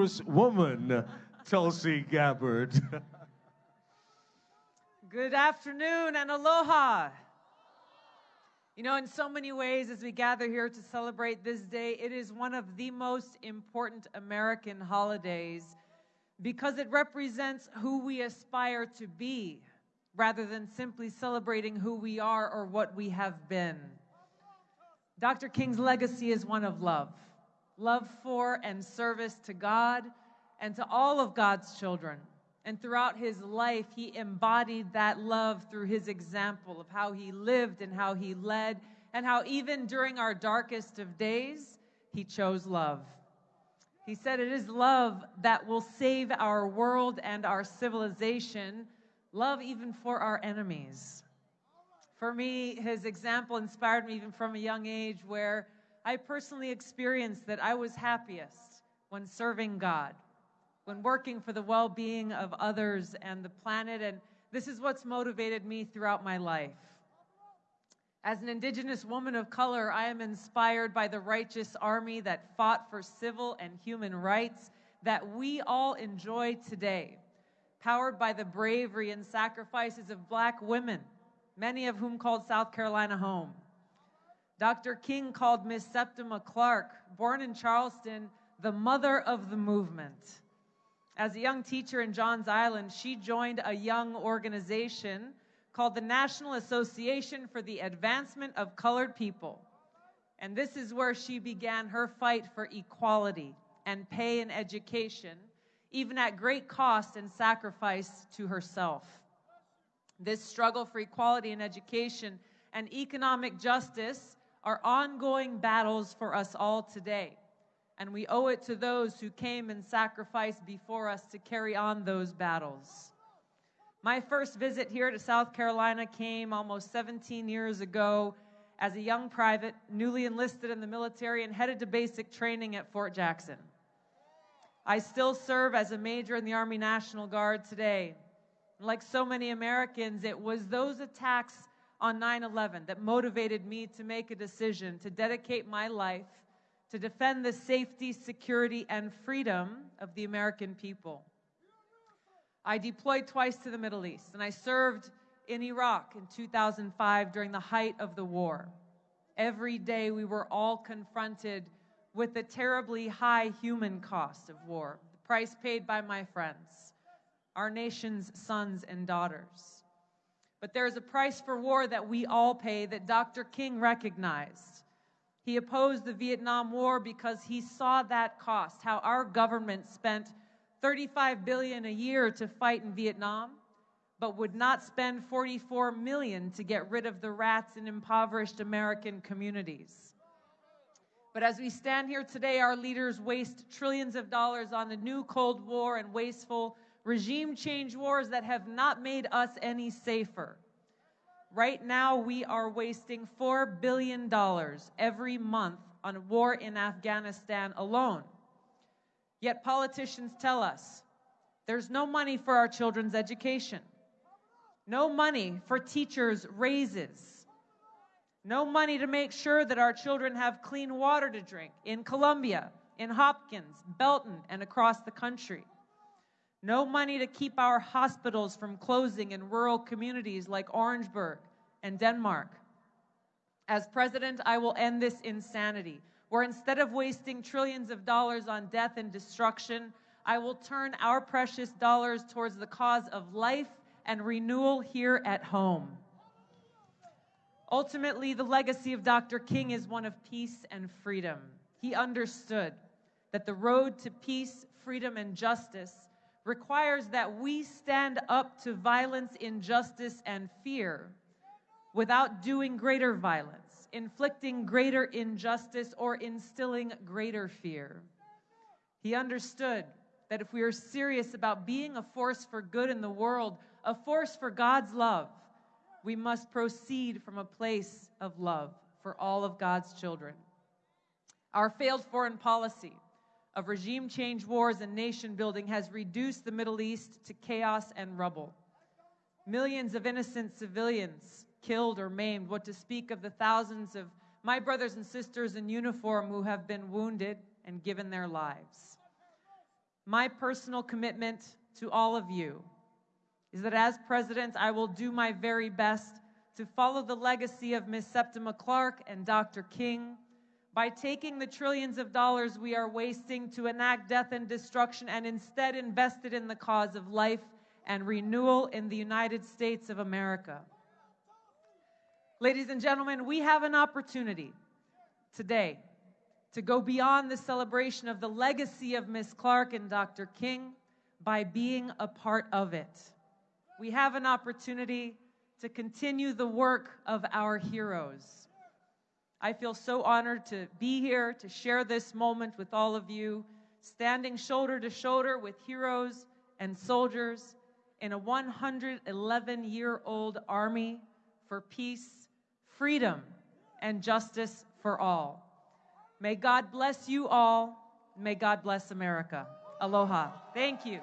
Congresswoman Tulsi Gabbard. Good afternoon and aloha. You know, in so many ways, as we gather here to celebrate this day, it is one of the most important American holidays because it represents who we aspire to be rather than simply celebrating who we are or what we have been. Dr. King's legacy is one of love love for and service to God and to all of God's children. And throughout his life, he embodied that love through his example of how he lived and how he led, and how even during our darkest of days, he chose love. He said, It is love that will save our world and our civilization, love even for our enemies. For me, his example inspired me even from a young age where I personally experienced that I was happiest when serving God, when working for the well being of others and the planet. And this is what's motivated me throughout my life. As an Indigenous woman of color, I am inspired by the righteous army that fought for civil and human rights that we all enjoy today, powered by the bravery and sacrifices of black women many of whom called South Carolina home. Dr. King called Miss Septima Clark, born in Charleston, the mother of the movement. As a young teacher in Johns Island, she joined a young organization called the National Association for the Advancement of Colored People. And this is where she began her fight for equality and pay and education, even at great cost and sacrifice to herself. This struggle for equality in education and economic justice are ongoing battles for us all today. And we owe it to those who came and sacrificed before us to carry on those battles. My first visit here to South Carolina came almost 17 years ago as a young private, newly enlisted in the military, and headed to basic training at Fort Jackson. I still serve as a major in the Army National Guard today. Like so many Americans, it was those attacks on 9 11 that motivated me to make a decision to dedicate my life to defend the safety, security, and freedom of the American people. I deployed twice to the Middle East, and I served in Iraq in 2005 during the height of the war. Every day we were all confronted with the terribly high human cost of war, the price paid by my friends our nation's sons and daughters. But there is a price for war that we all pay that Dr. King recognized. He opposed the Vietnam War because he saw that cost, how our government spent 35 billion a year to fight in Vietnam, but would not spend 44 million to get rid of the rats in impoverished American communities. But as we stand here today, our leaders waste trillions of dollars on the new Cold War and wasteful regime change wars that have not made us any safer. Right now, we are wasting $4 billion every month on war in Afghanistan alone. Yet politicians tell us there's no money for our children's education, no money for teachers' raises, no money to make sure that our children have clean water to drink in Columbia, in Hopkins, Belton, and across the country. No money to keep our hospitals from closing in rural communities like Orangeburg and Denmark. As president, I will end this insanity, where instead of wasting trillions of dollars on death and destruction, I will turn our precious dollars towards the cause of life and renewal here at home. Ultimately, the legacy of Dr. King is one of peace and freedom. He understood that the road to peace, freedom, and justice requires that we stand up to violence, injustice, and fear without doing greater violence, inflicting greater injustice, or instilling greater fear. He understood that if we are serious about being a force for good in the world, a force for God's love, we must proceed from a place of love for all of God's children. Our failed foreign policy, of regime change wars and nation building has reduced the Middle East to chaos and rubble. Millions of innocent civilians killed or maimed, what to speak of the thousands of my brothers and sisters in uniform who have been wounded and given their lives. my personal commitment to all of you is that as president, I will do my very best to follow the legacy of Ms. Septima Clark and Dr. King by taking the trillions of dollars we are wasting to enact death and destruction and instead invest it in the cause of life and renewal in the United States of America. Ladies and gentlemen, we have an opportunity today to go beyond the celebration of the legacy of Ms. Clark and Dr. King by being a part of it. We have an opportunity to continue the work of our heroes. I feel so honored to be here to share this moment with all of you, standing shoulder to shoulder with heroes and soldiers in a 111 year old army for peace, freedom, and justice for all. May God bless you all. May God bless America. Aloha. Thank you.